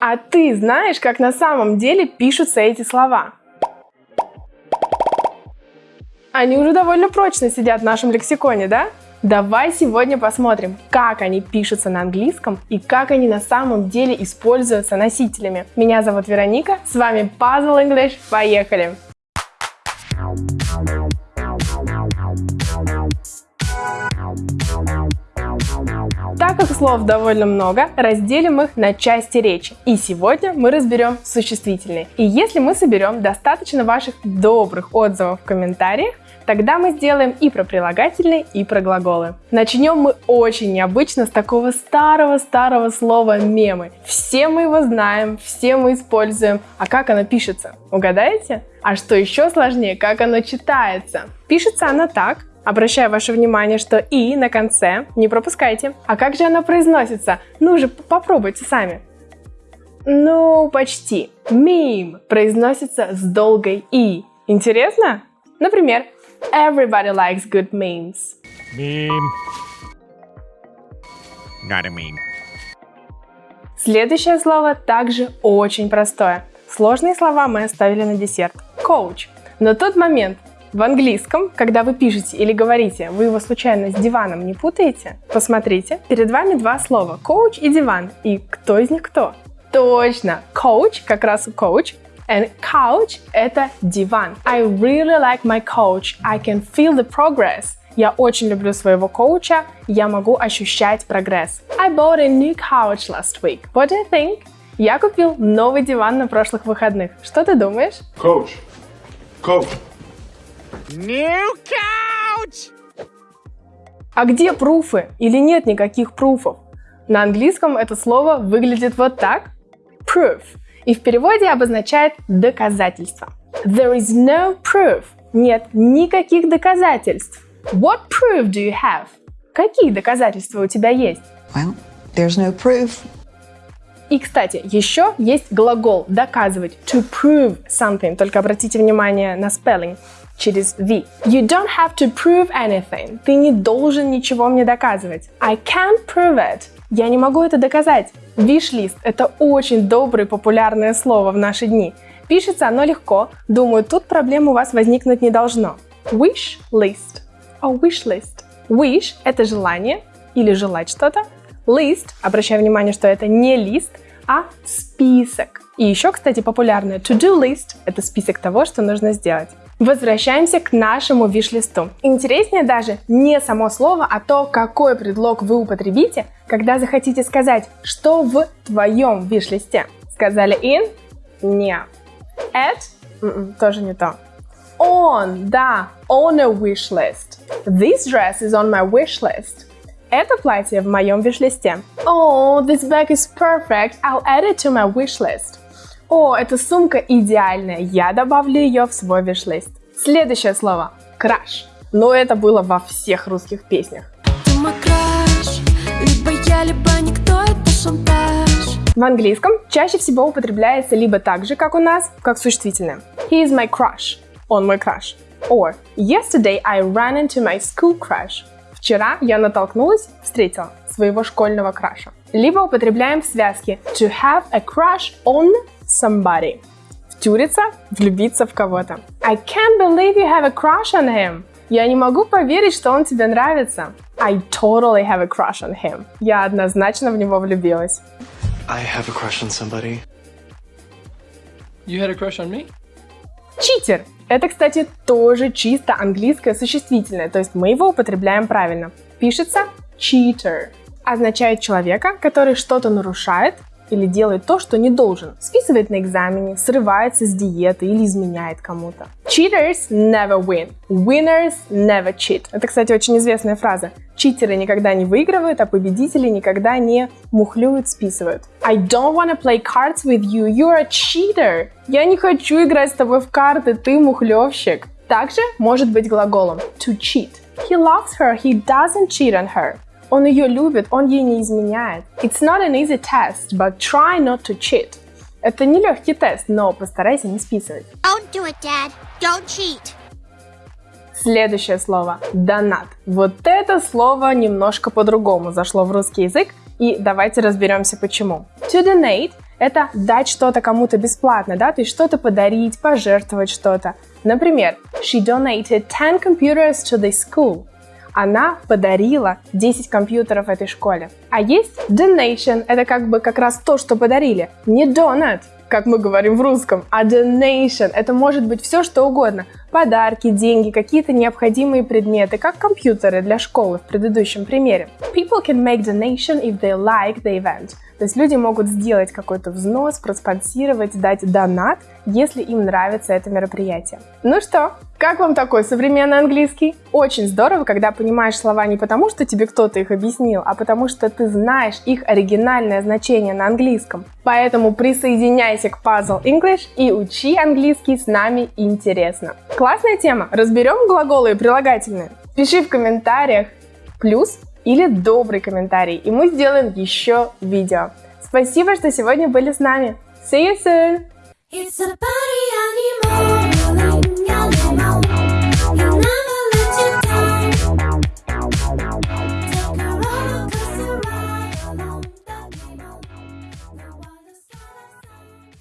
А ты знаешь, как на самом деле пишутся эти слова? Они уже довольно прочно сидят в нашем лексиконе, да? Давай сегодня посмотрим, как они пишутся на английском и как они на самом деле используются носителями. Меня зовут Вероника, с вами Puzzle English, поехали! Так как слов довольно много, разделим их на части речи. И сегодня мы разберем существительные. И если мы соберем достаточно ваших добрых отзывов в комментариях, Тогда мы сделаем и про прилагательные, и про глаголы. Начнем мы очень необычно с такого старого-старого слова мемы. Все мы его знаем, все мы используем. А как оно пишется? Угадаете? А что еще сложнее, как оно читается? Пишется оно так, Обращаю ваше внимание, что «и» на конце, не пропускайте. А как же оно произносится? Ну же, попробуйте сами. Ну, почти. Мим произносится с долгой «и». Интересно? Например, Everybody likes good memes. Meme. Not a meme. Следующее слово также очень простое. Сложные слова мы оставили на десерт. Coach. Но тот момент, в английском, когда вы пишете или говорите, вы его случайно с диваном не путаете? Посмотрите, перед вами два слова – coach и диван. И кто из них кто? Точно! Coach, как раз coach, And couch – это диван. I really like my coach. I can feel the progress. Я очень люблю своего коуча, я могу ощущать прогресс. I bought a new couch last week. What do you think? Я купил новый диван на прошлых выходных. Что ты думаешь? Coach. Coach. New couch! А где пруфы? Или нет никаких пруфов? На английском это слово выглядит вот так. Proof и в переводе обозначает доказательство. There is no proof. Нет никаких доказательств. What proof do you have? Какие доказательства у тебя есть? Well, there's no proof. И, кстати, еще есть глагол доказывать to prove something. Только обратите внимание на spelling через V. You don't have to prove anything. Ты не должен ничего мне доказывать. I can't prove it. Я не могу это доказать. Виш-лист – это очень доброе популярное слово в наши дни. Пишется оно легко, думаю, тут проблем у вас возникнуть не должно. Wish list. Oh, wish list. Wish – это желание или желать что-то. List – обращаю внимание, что это не лист, а список. И еще, кстати, популярное to-do list – это список того, что нужно сделать. Возвращаемся к нашему виш-листу. Интереснее даже не само слово, а то, какой предлог вы употребите, когда захотите сказать, что в твоем виш-листе. Сказали in? Не. At? Mm -mm, тоже не то. On, да, on a wish list. This dress is on my wish list. Это платье в моем виш-листе. Oh, this bag is perfect. I'll add it to my wish list. О, эта сумка идеальная, я добавлю ее в свой виш-лист. Следующее слово – краш. Но это было во всех русских песнях. В английском чаще всего употребляется либо так же, как у нас, как существительное. He is my crush. Он мой краш. Or Yesterday I ran into my school crush. Вчера я натолкнулась, встретила своего школьного краша. Либо употребляем в связке to have a crush on somebody. Втюриться, влюбиться в кого-то. I can't believe you have a crush on him. Я не могу поверить, что он тебе нравится. I totally have a crush on him. Я однозначно в него влюбилась. I have a crush on somebody. You had a crush on me? Читер. Это, кстати, тоже чисто английское существительное, то есть мы его употребляем правильно. Пишется cheater. Означает человека, который что-то нарушает или делает то, что не должен. Списывает на экзамене, срывается с диеты или изменяет кому-то. Cheaters never win. Winners never cheat. Это, кстати, очень известная фраза. Читеры никогда не выигрывают, а победители никогда не мухлюют, списывают. I don't wanna play cards with you. You're a cheater. Я не хочу играть с тобой в карты, ты мухлевщик. Также может быть глаголом to cheat. He loves her, he doesn't cheat on her. Он ее любит, он ей не изменяет. It's not an easy test, but try not to cheat. Это не легкий тест, но постарайся не списывать. Don't do it, Dad. Don't cheat. Следующее слово – донат. Вот это слово немножко по-другому зашло в русский язык, и давайте разберемся почему. To donate это дать что-то кому-то бесплатно, да, то есть что-то подарить, пожертвовать что-то. Например, she donated 10 computers to the school. Она подарила 10 компьютеров этой школе. А есть donation, это как бы как раз то, что подарили. Не donut, как мы говорим в русском, а donation. Это может быть все, что угодно. Подарки, деньги, какие-то необходимые предметы, как компьютеры для школы в предыдущем примере. People can make donation if they like the event. То есть люди могут сделать какой-то взнос, проспонсировать, дать донат, если им нравится это мероприятие. Ну что, как вам такой современный английский? Очень здорово, когда понимаешь слова не потому, что тебе кто-то их объяснил, а потому что ты знаешь их оригинальное значение на английском. Поэтому присоединяйся к Puzzle English и учи английский с нами интересно. Классная тема. Разберем глаголы и прилагательные. Пиши в комментариях плюс или добрый комментарий, и мы сделаем еще видео. Спасибо, что сегодня были с нами. See you soon!